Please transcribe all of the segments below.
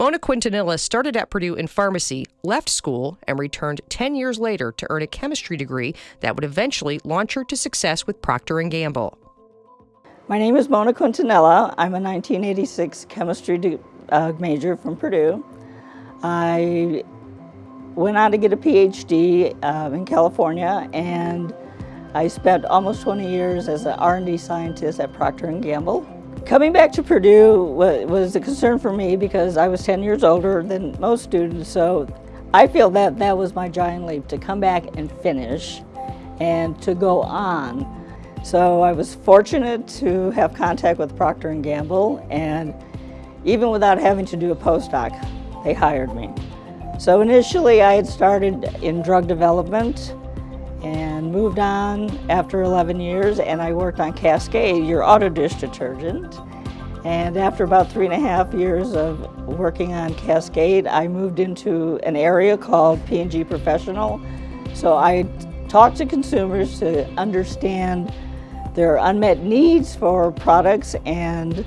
Mona Quintanilla started at Purdue in pharmacy, left school, and returned 10 years later to earn a chemistry degree that would eventually launch her to success with Procter & Gamble. My name is Mona Quintanilla. I'm a 1986 chemistry uh, major from Purdue. I went on to get a PhD uh, in California and I spent almost 20 years as an R&D scientist at Procter & Gamble. Coming back to Purdue was a concern for me because I was 10 years older than most students, so I feel that that was my giant leap to come back and finish and to go on. So I was fortunate to have contact with Procter & Gamble and even without having to do a postdoc, they hired me. So initially I had started in drug development and moved on after 11 years and I worked on Cascade, your auto dish detergent. And after about three and a half years of working on Cascade, I moved into an area called P&G Professional. So I talked to consumers to understand their unmet needs for products and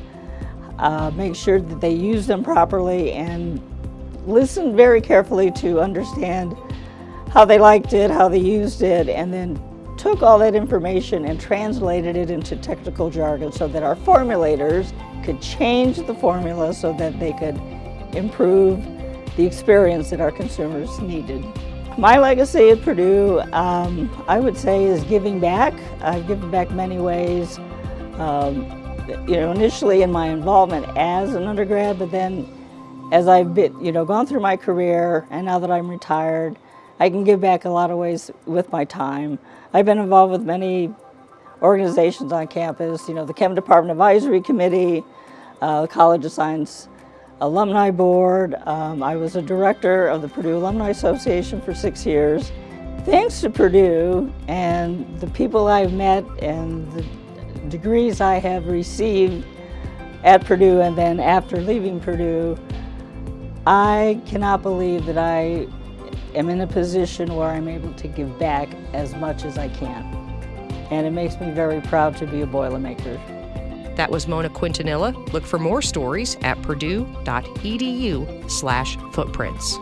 uh, make sure that they use them properly and listen very carefully to understand how they liked it, how they used it, and then took all that information and translated it into technical jargon so that our formulators could change the formula so that they could improve the experience that our consumers needed. My legacy at Purdue, um, I would say, is giving back. I've given back many ways. Um, you know, initially in my involvement as an undergrad, but then as I've been, you know, gone through my career and now that I'm retired, I can give back a lot of ways with my time. I've been involved with many organizations on campus, you know, the Chem Department Advisory Committee, uh, the College of Science Alumni Board. Um, I was a director of the Purdue Alumni Association for six years. Thanks to Purdue and the people I've met and the degrees I have received at Purdue and then after leaving Purdue, I cannot believe that I am in a position where I'm able to give back as much as I can. And it makes me very proud to be a Boilermaker. That was Mona Quintanilla. Look for more stories at purdue.edu slash footprints.